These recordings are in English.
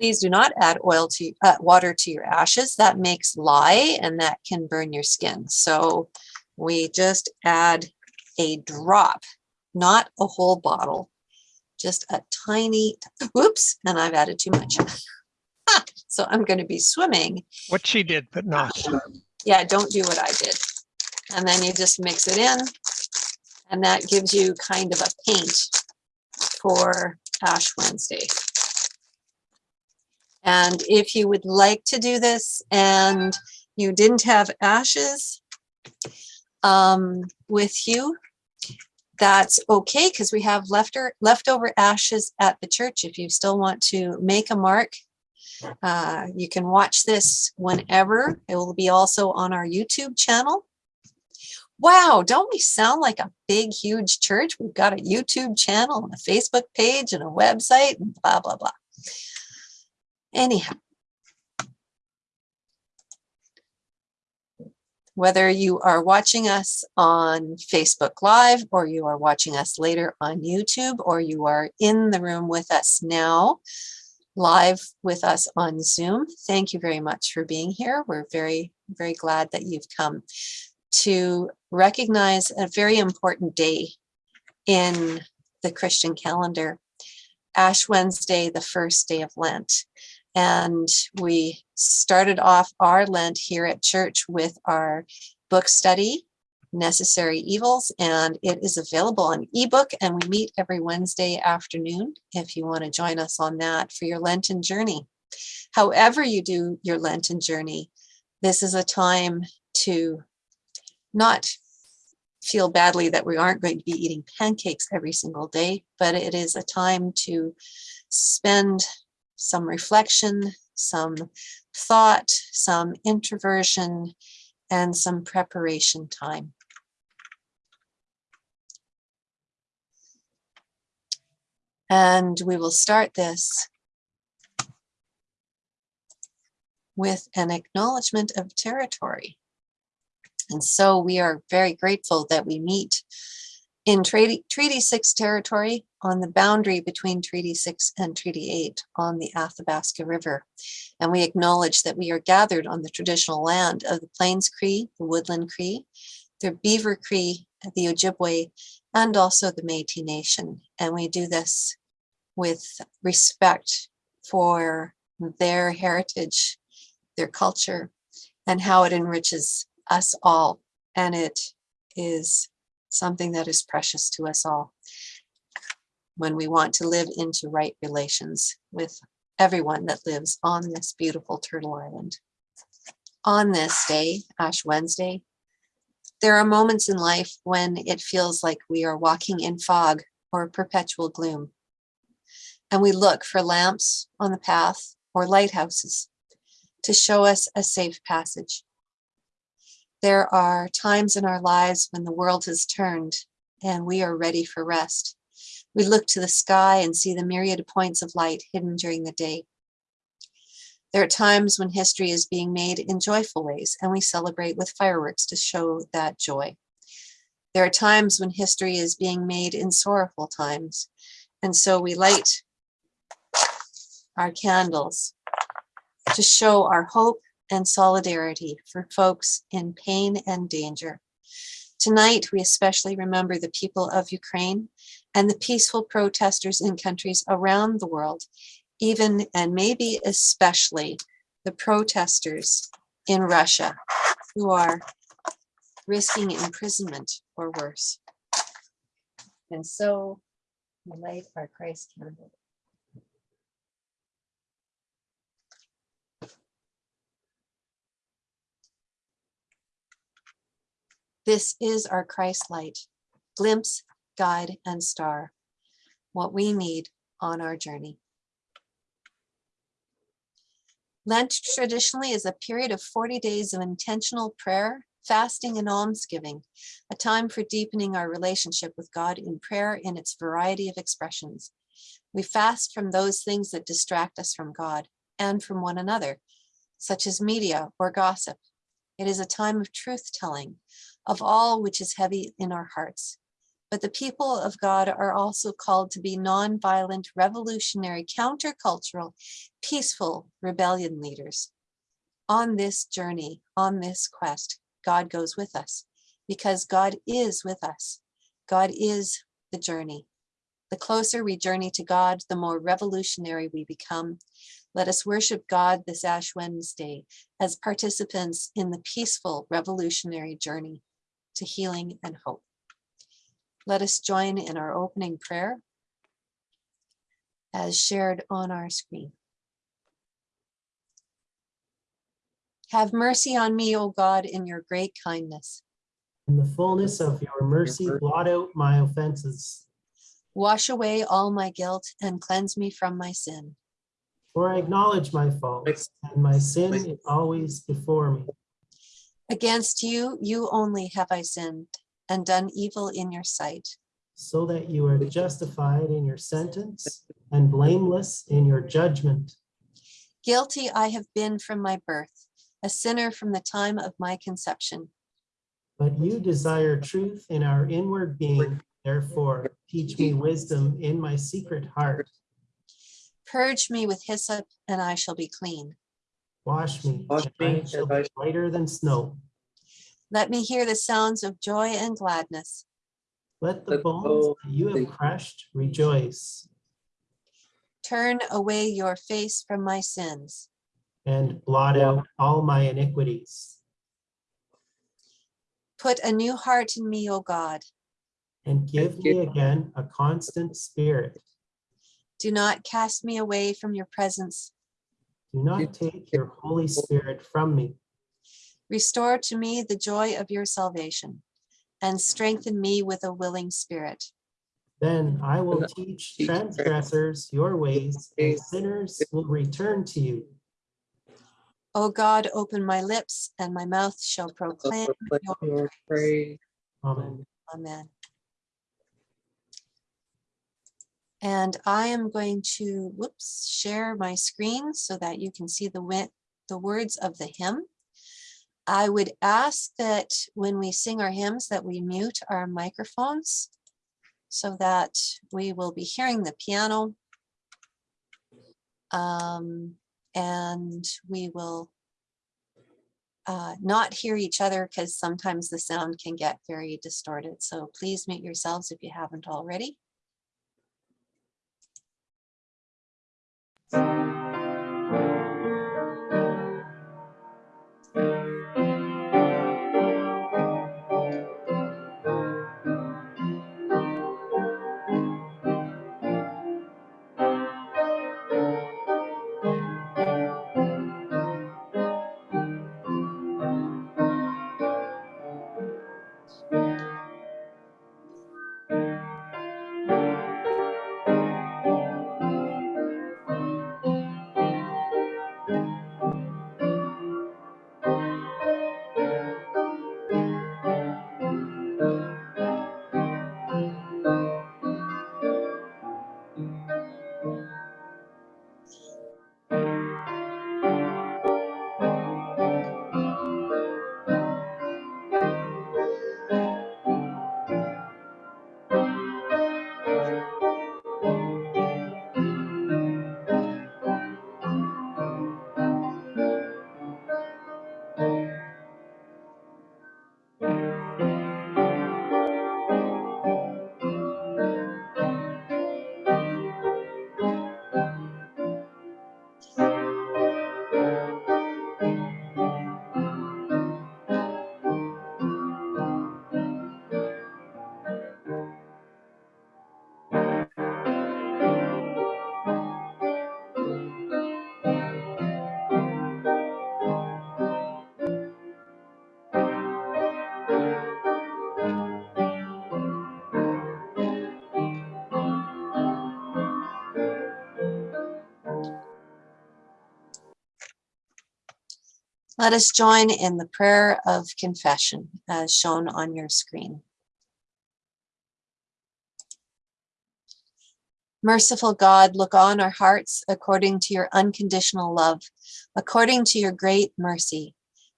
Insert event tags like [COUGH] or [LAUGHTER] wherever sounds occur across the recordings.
Please do not add oil to uh, water to your ashes. That makes lye and that can burn your skin. So we just add a drop, not a whole bottle, just a tiny, whoops, and I've added too much. [LAUGHS] so I'm going to be swimming. What she did, but not. Yeah, don't do what I did. And then you just mix it in and that gives you kind of a paint for Ash Wednesday. And if you would like to do this and you didn't have ashes um, with you, that's okay because we have lefter, leftover ashes at the church. If you still want to make a mark, uh, you can watch this whenever. It will be also on our YouTube channel. Wow, don't we sound like a big, huge church? We've got a YouTube channel and a Facebook page and a website and blah, blah, blah. Anyhow, whether you are watching us on Facebook Live or you are watching us later on YouTube or you are in the room with us now, live with us on Zoom, thank you very much for being here. We're very, very glad that you've come to recognize a very important day in the Christian calendar, Ash Wednesday, the first day of Lent. And we started off our Lent here at church with our book study, Necessary Evils, and it is available on ebook and we meet every Wednesday afternoon if you want to join us on that for your Lenten journey. However you do your Lenten journey, this is a time to not feel badly that we aren't going to be eating pancakes every single day, but it is a time to spend some reflection, some thought, some introversion, and some preparation time. And we will start this with an acknowledgement of territory. And so we are very grateful that we meet in Treaty, Treaty 6 territory on the boundary between Treaty 6 and Treaty 8 on the Athabasca River. And we acknowledge that we are gathered on the traditional land of the Plains Cree, the Woodland Cree, the Beaver Cree, the Ojibwe, and also the Métis Nation. And we do this with respect for their heritage, their culture, and how it enriches us all. And it is something that is precious to us all when we want to live into right relations with everyone that lives on this beautiful Turtle Island. On this day, Ash Wednesday, there are moments in life when it feels like we are walking in fog or perpetual gloom. And we look for lamps on the path or lighthouses to show us a safe passage. There are times in our lives when the world has turned and we are ready for rest. We look to the sky and see the myriad points of light hidden during the day. There are times when history is being made in joyful ways and we celebrate with fireworks to show that joy. There are times when history is being made in sorrowful times and so we light our candles to show our hope and solidarity for folks in pain and danger. Tonight, we especially remember the people of Ukraine and the peaceful protesters in countries around the world, even and maybe especially the protesters in Russia who are risking imprisonment or worse. And so we light our Christ candle. This is our Christ light, glimpse, guide, and star, what we need on our journey. Lent traditionally is a period of 40 days of intentional prayer, fasting, and almsgiving, a time for deepening our relationship with God in prayer in its variety of expressions. We fast from those things that distract us from God and from one another, such as media or gossip. It is a time of truth telling, of all which is heavy in our hearts. But the people of God are also called to be nonviolent, revolutionary, countercultural, peaceful rebellion leaders. On this journey, on this quest, God goes with us because God is with us. God is the journey. The closer we journey to God, the more revolutionary we become. Let us worship God this Ash Wednesday as participants in the peaceful revolutionary journey to healing and hope. Let us join in our opening prayer as shared on our screen. Have mercy on me, O God, in your great kindness. In the fullness of your mercy, blot out my offenses. Wash away all my guilt and cleanse me from my sin. For I acknowledge my faults, and my sin is always before me. Against you, you only have I sinned and done evil in your sight. So that you are justified in your sentence and blameless in your judgment. Guilty I have been from my birth, a sinner from the time of my conception. But you desire truth in our inward being. Therefore, teach me wisdom in my secret heart. Purge me with hyssop and I shall be clean. Wash me, Wash and me, I shall I be whiter than snow. Let me hear the sounds of joy and gladness. Let the Let bones bones that you have crushed rejoice, Turn away your face from my sins. and blot out all my iniquities. Put a new heart in me, O God. And give me again a constant spirit. Do not cast me away from your presence. Do not take your Holy Spirit from me. Restore to me the joy of your salvation and strengthen me with a willing spirit. Then I will teach transgressors your ways, and sinners will return to you. O God, open my lips and my mouth shall proclaim your Your praise. Amen. Amen. And I am going to, whoops, share my screen so that you can see the the words of the hymn. I would ask that when we sing our hymns that we mute our microphones so that we will be hearing the piano. Um, and we will uh, not hear each other because sometimes the sound can get very distorted. So please mute yourselves if you haven't already. Thank you. Let us join in the prayer of confession as shown on your screen. Merciful God, look on our hearts according to your unconditional love, according to your great mercy.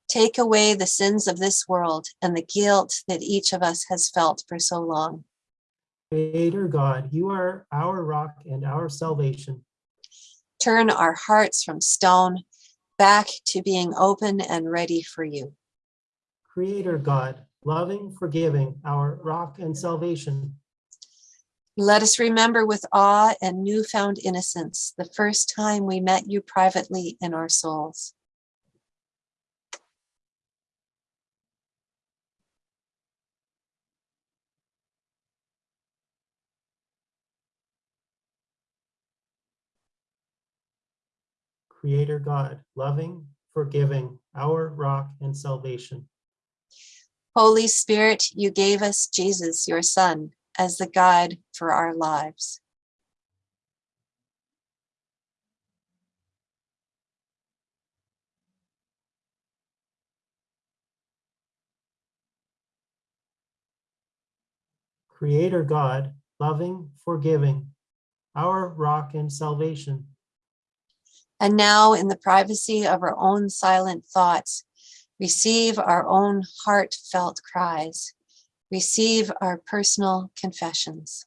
Take away the sins of this world and the guilt that each of us has felt for so long. Creator God, you are our rock and our salvation. Turn our hearts from stone back to being open and ready for you. Creator God, loving, forgiving, our rock and salvation. Let us remember with awe and newfound innocence the first time we met you privately in our souls. Creator God, loving, forgiving, our rock and salvation. Holy Spirit, you gave us Jesus, your Son, as the guide for our lives. Creator God, loving, forgiving, our rock and salvation. And now in the privacy of our own silent thoughts, receive our own heartfelt cries, receive our personal confessions.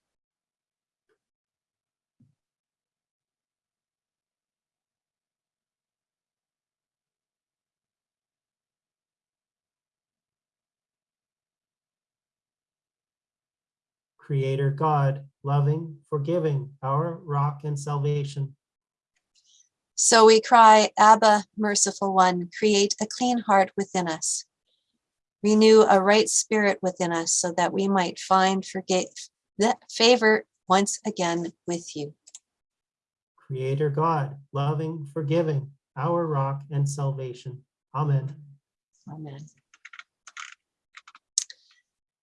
Creator God, loving, forgiving, our rock and salvation. So we cry, Abba, merciful one, create a clean heart within us. Renew a right spirit within us so that we might find forget that favor once again with you. Creator God, loving, forgiving, our rock and salvation. Amen. Amen.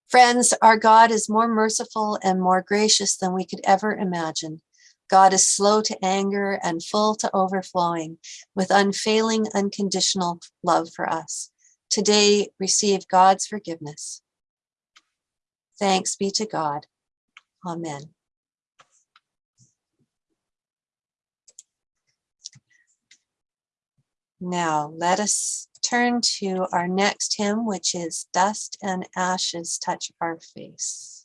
Friends, our God is more merciful and more gracious than we could ever imagine. God is slow to anger and full to overflowing with unfailing, unconditional love for us. Today, receive God's forgiveness. Thanks be to God. Amen. Now, let us turn to our next hymn, which is Dust and Ashes Touch Our Face.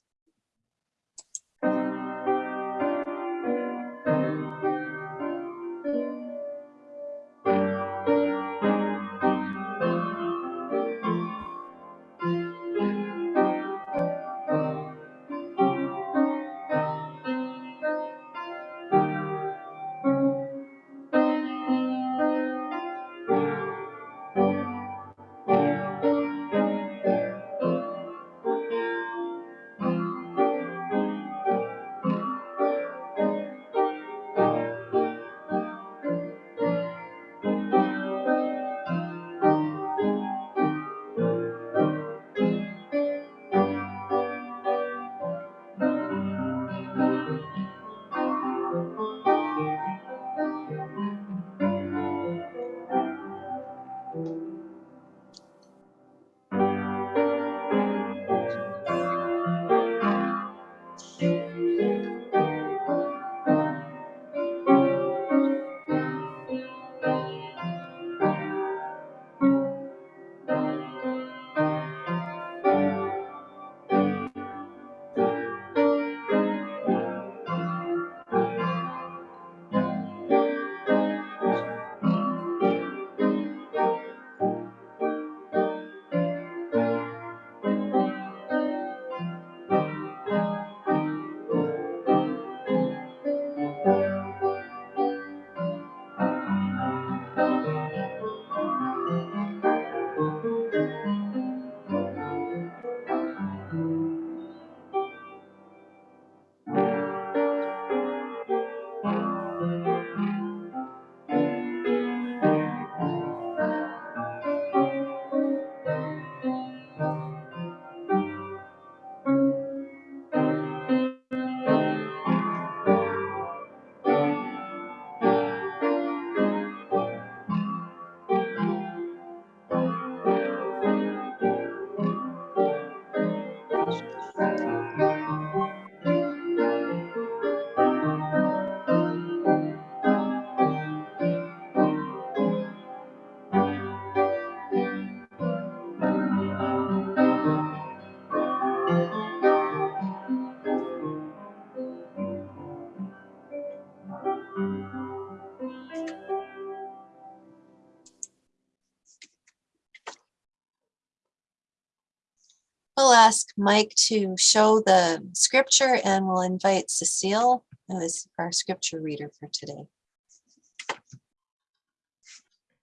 Ask Mike to show the scripture and we'll invite Cecile, who is our scripture reader for today.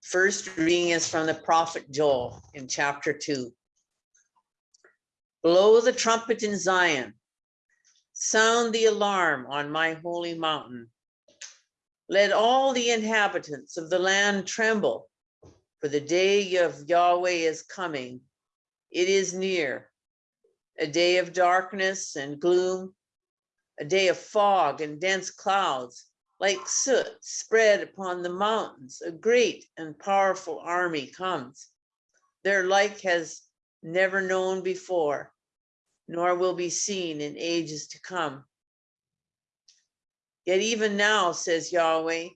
First reading is from the prophet Joel in chapter two. Blow the trumpet in Zion. Sound the alarm on my holy mountain. Let all the inhabitants of the land tremble, for the day of Yahweh is coming. It is near. A day of darkness and gloom, a day of fog and dense clouds, like soot spread upon the mountains, a great and powerful army comes. Their like has never known before, nor will be seen in ages to come. Yet even now, says Yahweh,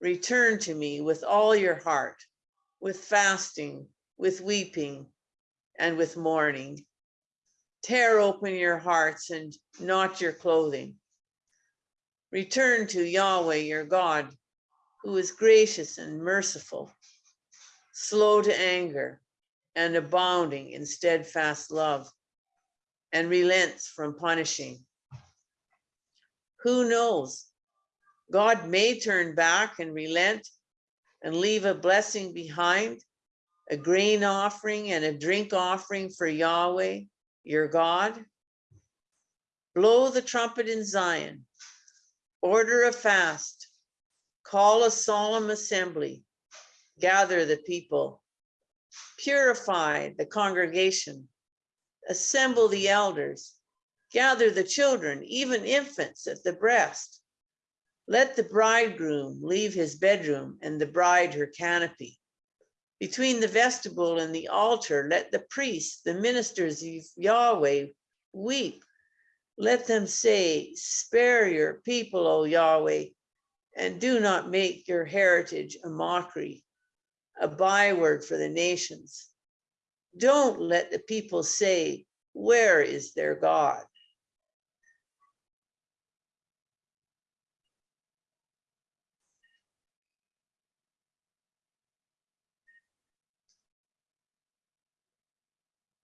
return to me with all your heart, with fasting, with weeping, and with mourning. Tear open your hearts and not your clothing. Return to Yahweh your God, who is gracious and merciful, slow to anger, and abounding in steadfast love, and relents from punishing. Who knows? God may turn back and relent and leave a blessing behind, a grain offering and a drink offering for Yahweh, your God. Blow the trumpet in Zion, order a fast, call a solemn assembly, gather the people, purify the congregation, assemble the elders, gather the children, even infants at the breast. Let the bridegroom leave his bedroom and the bride her canopy. Between the vestibule and the altar, let the priests, the ministers of Yahweh, weep let them say, spare your people, O Yahweh, and do not make your heritage a mockery, a byword for the nations. Don't let the people say, where is their God?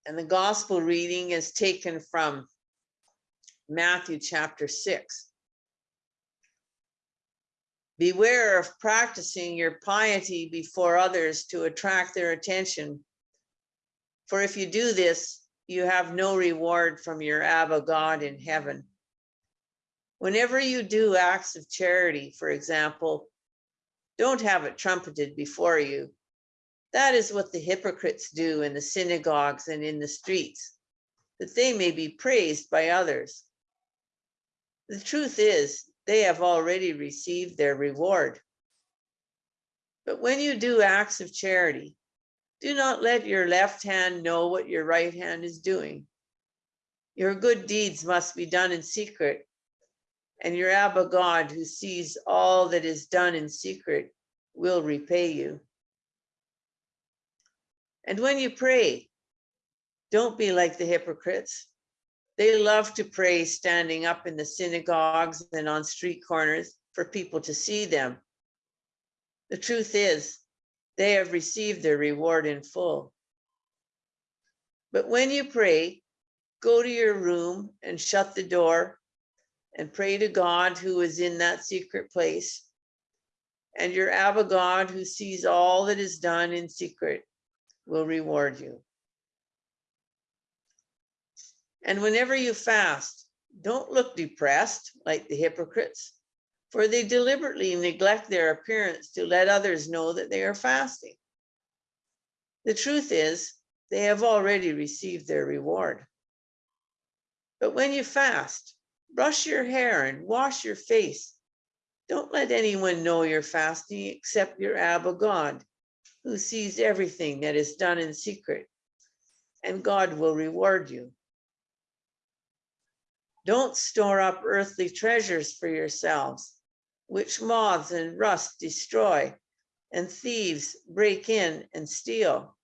And the gospel reading is taken from Matthew chapter 6. Beware of practicing your piety before others to attract their attention. For if you do this, you have no reward from your Abba God in heaven. Whenever you do acts of charity, for example, don't have it trumpeted before you. That is what the hypocrites do in the synagogues and in the streets, that they may be praised by others. The truth is, they have already received their reward. But when you do acts of charity, do not let your left hand know what your right hand is doing. Your good deeds must be done in secret, and your Abba God, who sees all that is done in secret, will repay you. And when you pray, don't be like the hypocrites. They love to pray standing up in the synagogues and on street corners for people to see them. The truth is, they have received their reward in full. But when you pray, go to your room and shut the door and pray to God who is in that secret place. And your Abba God who sees all that is done in secret will reward you. And whenever you fast, don't look depressed like the hypocrites, for they deliberately neglect their appearance to let others know that they are fasting. The truth is, they have already received their reward. But when you fast, brush your hair and wash your face. Don't let anyone know you're fasting except your Abba God, who sees everything that is done in secret, and God will reward you. Don't store up earthly treasures for yourselves, which moths and rust destroy, and thieves break in and steal.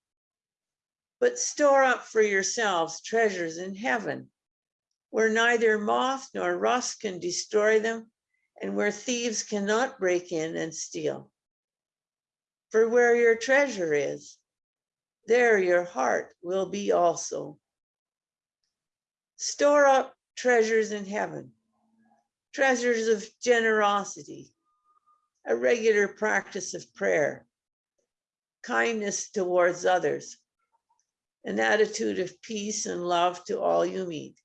But store up for yourselves treasures in heaven, where neither moth nor rust can destroy them, and where thieves cannot break in and steal. For where your treasure is, there your heart will be also. Store up treasures in heaven, treasures of generosity, a regular practice of prayer, kindness towards others, an attitude of peace and love to all you meet.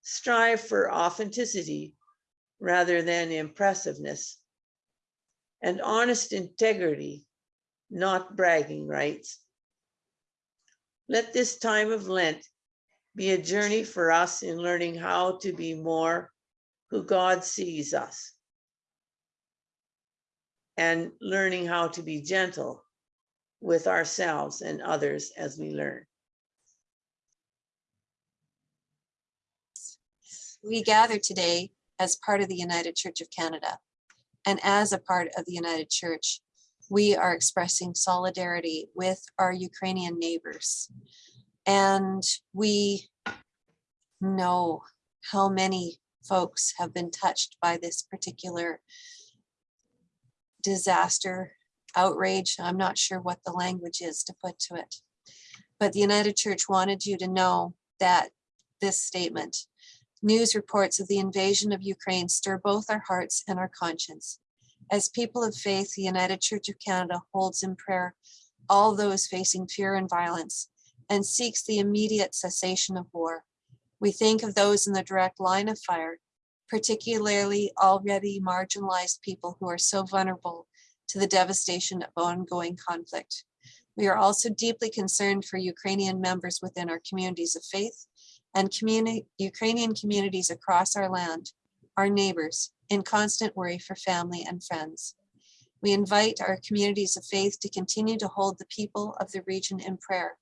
Strive for authenticity rather than impressiveness, and honest integrity, not bragging rights. Let this time of Lent be a journey for us in learning how to be more who God sees us and learning how to be gentle with ourselves and others as we learn. We gather today as part of the United Church of Canada. And as a part of the United Church, we are expressing solidarity with our Ukrainian neighbors. And we know how many folks have been touched by this particular disaster, outrage. I'm not sure what the language is to put to it. But the United Church wanted you to know that this statement, news reports of the invasion of Ukraine stir both our hearts and our conscience. As people of faith, the United Church of Canada holds in prayer all those facing fear and violence and seeks the immediate cessation of war. We think of those in the direct line of fire, particularly already marginalized people who are so vulnerable to the devastation of ongoing conflict. We are also deeply concerned for Ukrainian members within our communities of faith and community, Ukrainian communities across our land, our neighbors, in constant worry for family and friends. We invite our communities of faith to continue to hold the people of the region in prayer.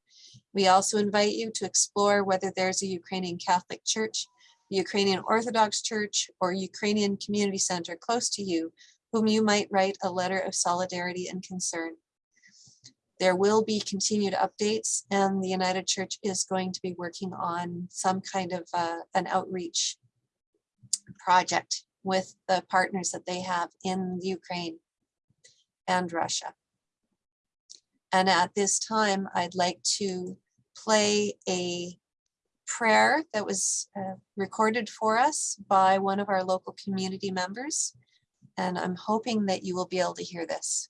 We also invite you to explore whether there's a Ukrainian Catholic Church, Ukrainian Orthodox Church, or Ukrainian Community Center close to you, whom you might write a letter of solidarity and concern. There will be continued updates and the United Church is going to be working on some kind of uh, an outreach project with the partners that they have in Ukraine and Russia. And at this time, I'd like to play a prayer that was uh, recorded for us by one of our local community members. And I'm hoping that you will be able to hear this.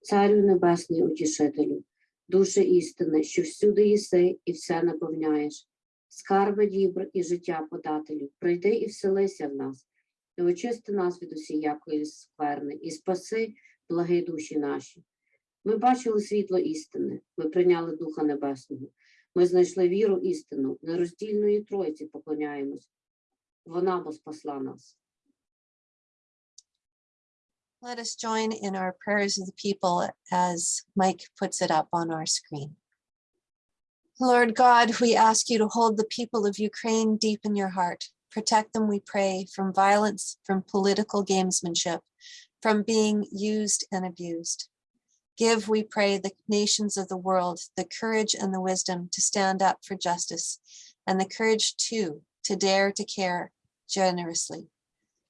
Царю небесний утішителю, душе істини, що всюди єси і все наповняєш, скарби дібр і життя подателю, прийди і вселися в нас, і очисти нас від усіякої скверни, і спаси благи душі наші. Ми бачили світло істини, ми прийняли Духа Небесного, ми знайшли віру істину, нероздільної Тройці поклоняємось. Вона бо спасла нас. Let us join in our prayers of the people as Mike puts it up on our screen. Lord God, we ask you to hold the people of Ukraine deep in your heart. Protect them, we pray, from violence, from political gamesmanship, from being used and abused. Give, we pray, the nations of the world the courage and the wisdom to stand up for justice and the courage too to dare to care generously.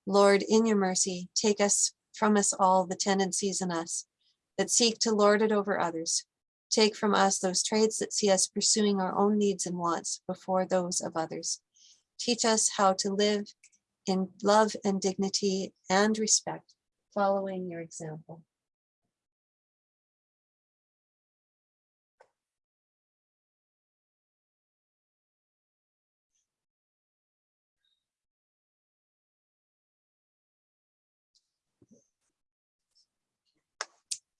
Lord, in your mercy, take us from us all the tendencies in us that seek to lord it over others. Take from us those traits that see us pursuing our own needs and wants before those of others. Teach us how to live in love and dignity and respect, following your example.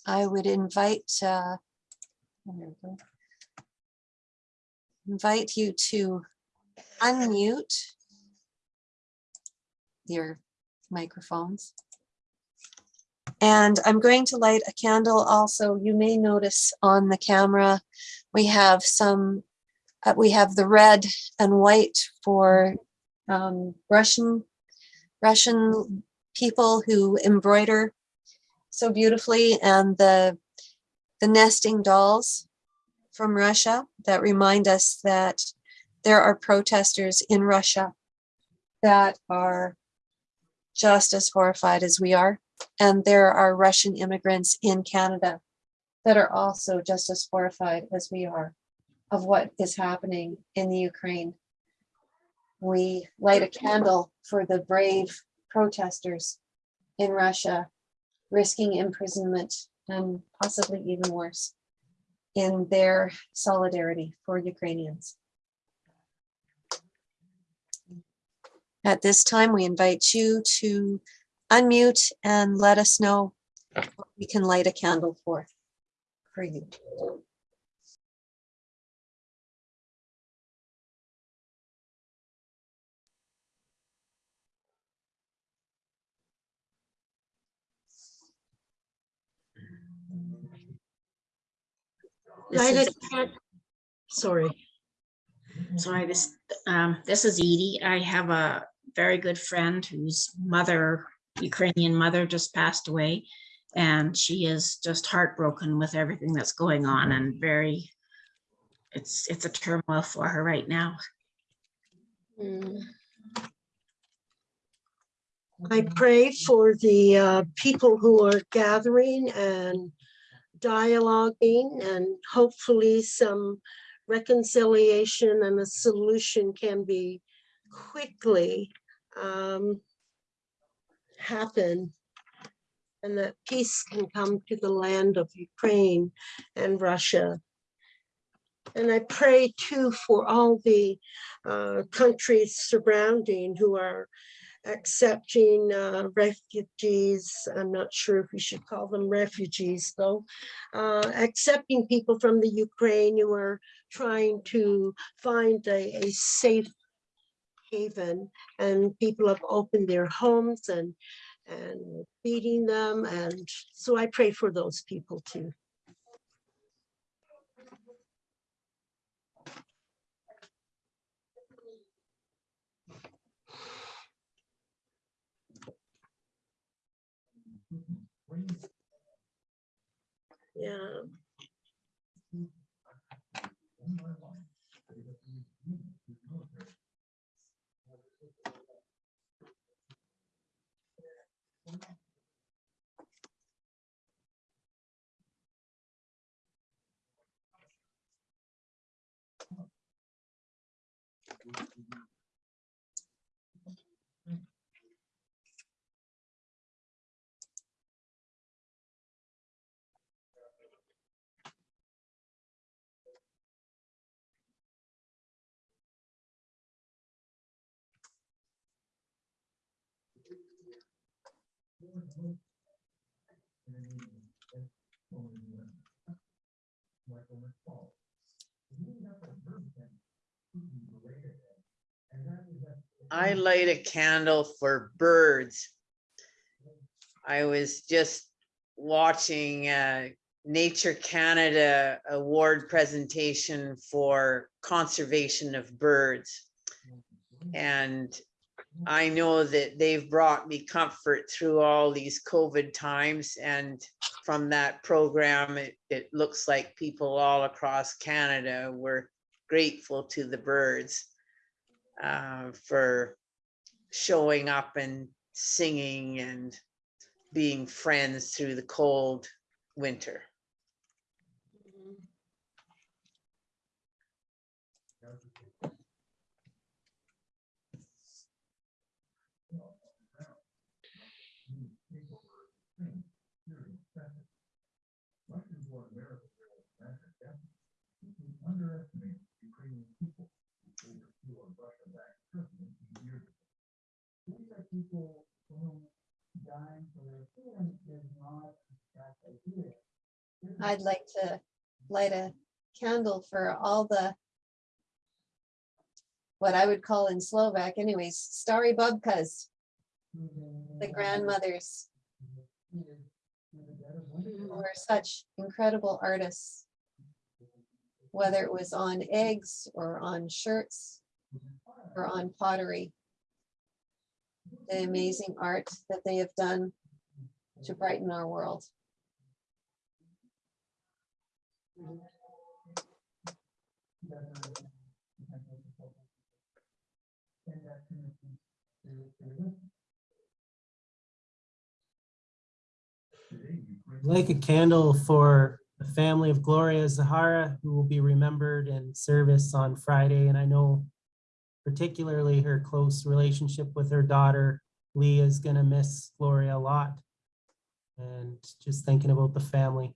I would invite, uh, invite you to unmute your microphones. And I'm going to light a candle also. You may notice on the camera, we have some, uh, we have the red and white for um, Russian, Russian people who embroider so beautifully and the the nesting dolls from Russia that remind us that there are protesters in Russia that are just as horrified as we are. And there are Russian immigrants in Canada that are also just as horrified as we are. of what is happening in the Ukraine. We light a candle for the brave protesters in Russia, risking imprisonment and possibly even worse in their solidarity for Ukrainians. At this time, we invite you to unmute and let us know what we can light a candle for, for you. Is, Sorry, sorry, this, um, this is Edie. I have a very good friend whose mother, Ukrainian mother just passed away. And she is just heartbroken with everything that's going on and very, it's, it's a turmoil for her right now. Mm. I pray for the uh, people who are gathering and dialoguing and hopefully some reconciliation and a solution can be quickly um, happen and that peace can come to the land of Ukraine and Russia. And I pray too for all the uh, countries surrounding who are accepting uh, refugees. I'm not sure if we should call them refugees though. Uh, accepting people from the Ukraine who are trying to find a, a safe haven and people have opened their homes and and feeding them and so I pray for those people too. Yeah. I light a candle for birds. I was just watching uh Nature Canada Award presentation for conservation of birds. And I know that they've brought me comfort through all these COVID times and from that program, it, it looks like people all across Canada were grateful to the birds uh, for showing up and singing and being friends through the cold winter. I'd like to light a candle for all the what I would call in Slovak anyways, starry bubkas, the grandmothers who were such incredible artists. Whether it was on eggs or on shirts or on pottery. The amazing art that they have done to brighten our world. Like a candle for the family of Gloria Zahara, who will be remembered in service on Friday. And I know particularly her close relationship with her daughter, Leah, is going to miss Gloria a lot. And just thinking about the family.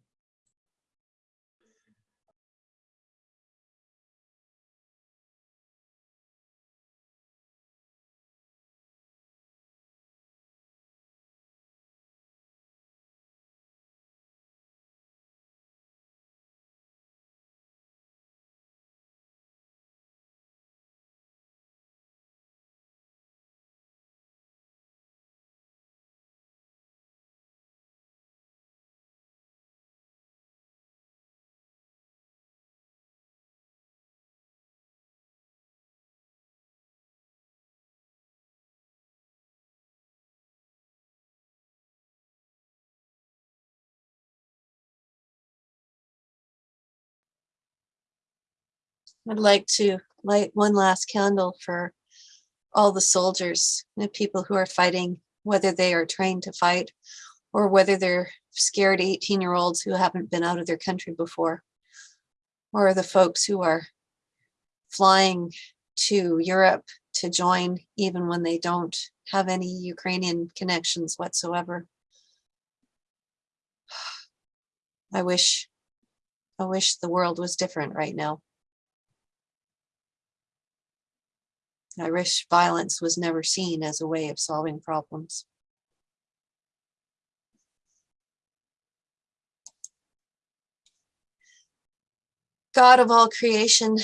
I'd like to light one last candle for all the soldiers, the people who are fighting, whether they are trained to fight or whether they're scared 18 year olds who haven't been out of their country before, or the folks who are flying to Europe to join even when they don't have any Ukrainian connections whatsoever. [SIGHS] I wish, I wish the world was different right now. I wish violence was never seen as a way of solving problems. God of all creation,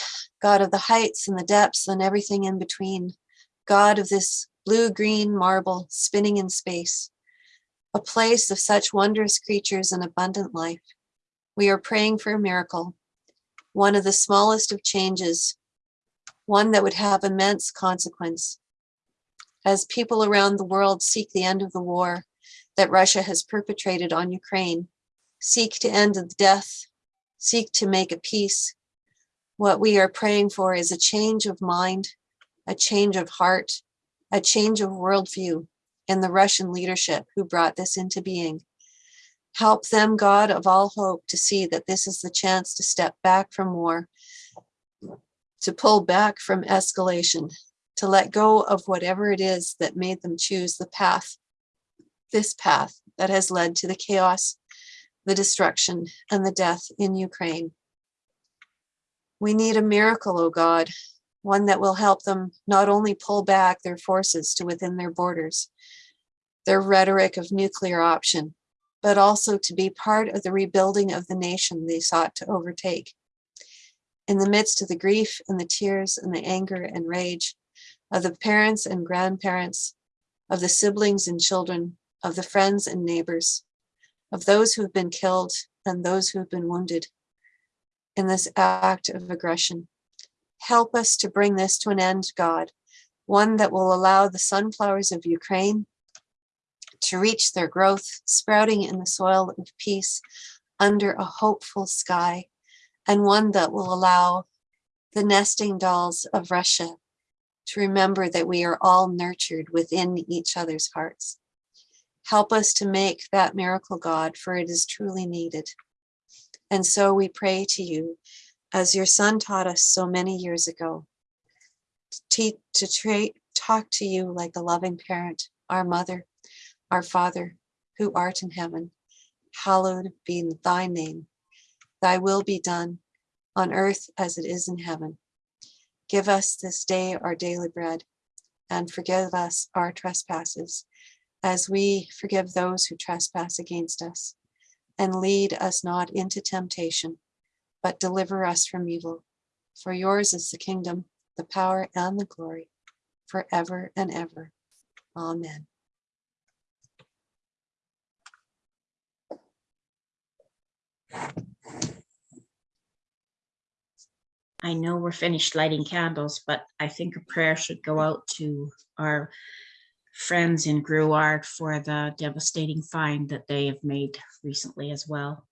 God of the heights and the depths and everything in between, God of this blue-green marble spinning in space, a place of such wondrous creatures and abundant life. We are praying for a miracle, one of the smallest of changes one that would have immense consequence. As people around the world seek the end of the war that Russia has perpetrated on Ukraine, seek to end the death, seek to make a peace, what we are praying for is a change of mind, a change of heart, a change of worldview in the Russian leadership who brought this into being. Help them, God of all hope, to see that this is the chance to step back from war to pull back from escalation, to let go of whatever it is that made them choose the path, this path that has led to the chaos, the destruction, and the death in Ukraine. We need a miracle, O God, one that will help them not only pull back their forces to within their borders, their rhetoric of nuclear option, but also to be part of the rebuilding of the nation they sought to overtake in the midst of the grief and the tears and the anger and rage of the parents and grandparents, of the siblings and children, of the friends and neighbors, of those who have been killed and those who have been wounded in this act of aggression. Help us to bring this to an end, God, one that will allow the sunflowers of Ukraine to reach their growth, sprouting in the soil of peace under a hopeful sky and one that will allow the nesting dolls of Russia to remember that we are all nurtured within each other's hearts. Help us to make that miracle, God, for it is truly needed. And so we pray to you, as your son taught us so many years ago, to, to talk to you like a loving parent, our mother, our father, who art in heaven. Hallowed be thy name thy will be done on earth as it is in heaven. Give us this day our daily bread and forgive us our trespasses as we forgive those who trespass against us. And lead us not into temptation, but deliver us from evil. For yours is the kingdom, the power, and the glory forever and ever. Amen. I know we're finished lighting candles, but I think a prayer should go out to our friends in Grouard for the devastating find that they have made recently as well.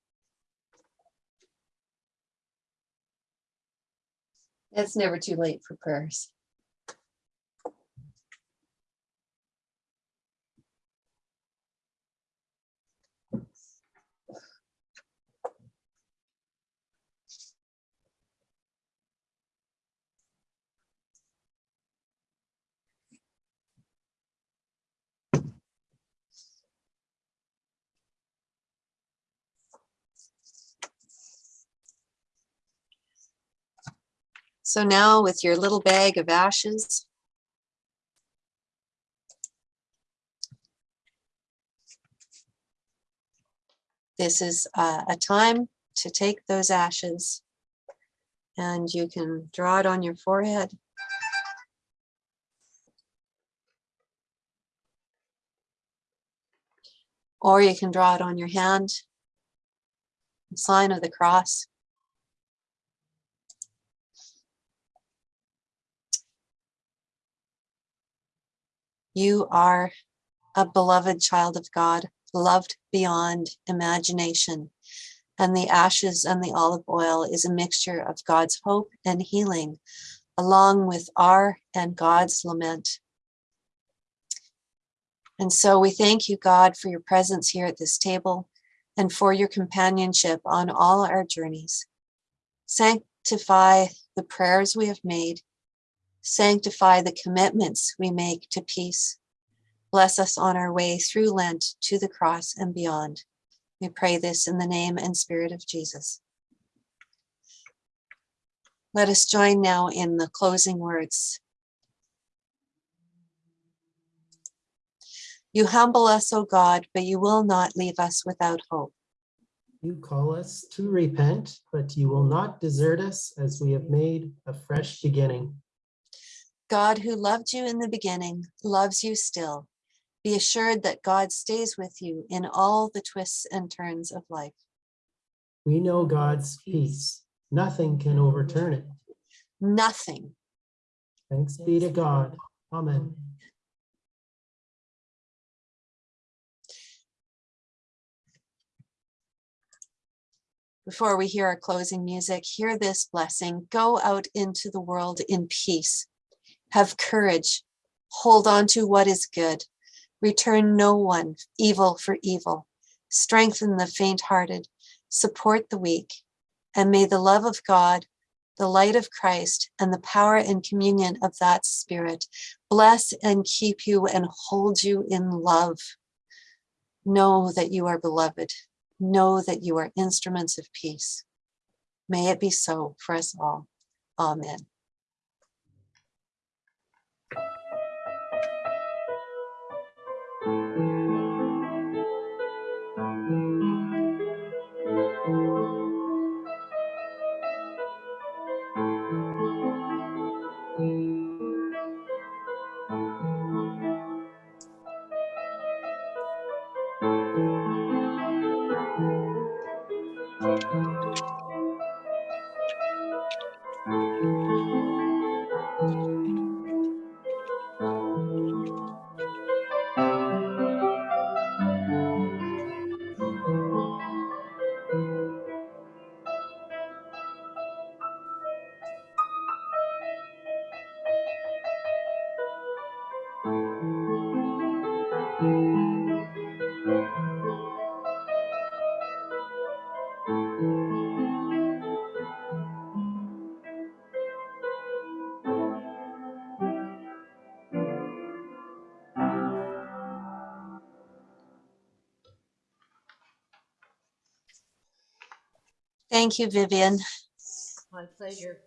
It's never too late for prayers. So now with your little bag of ashes, this is uh, a time to take those ashes and you can draw it on your forehead. Or you can draw it on your hand, sign of the cross. You are a beloved child of God, loved beyond imagination. And the ashes and the olive oil is a mixture of God's hope and healing, along with our and God's lament. And so we thank you, God, for your presence here at this table and for your companionship on all our journeys. Sanctify the prayers we have made. Sanctify the commitments we make to peace. Bless us on our way through Lent to the cross and beyond. We pray this in the name and spirit of Jesus. Let us join now in the closing words. You humble us, O God, but you will not leave us without hope. You call us to repent, but you will not desert us as we have made a fresh beginning. God who loved you in the beginning loves you still. Be assured that God stays with you in all the twists and turns of life. We know God's peace. Nothing can overturn it. Nothing. Thanks be to God. Amen. Before we hear our closing music, hear this blessing. Go out into the world in peace. Have courage. Hold on to what is good. Return no one evil for evil. Strengthen the faint-hearted. Support the weak. And may the love of God, the light of Christ, and the power and communion of that Spirit bless and keep you and hold you in love. Know that you are beloved. Know that you are instruments of peace. May it be so for us all. Amen. Thank you, Vivian. My pleasure.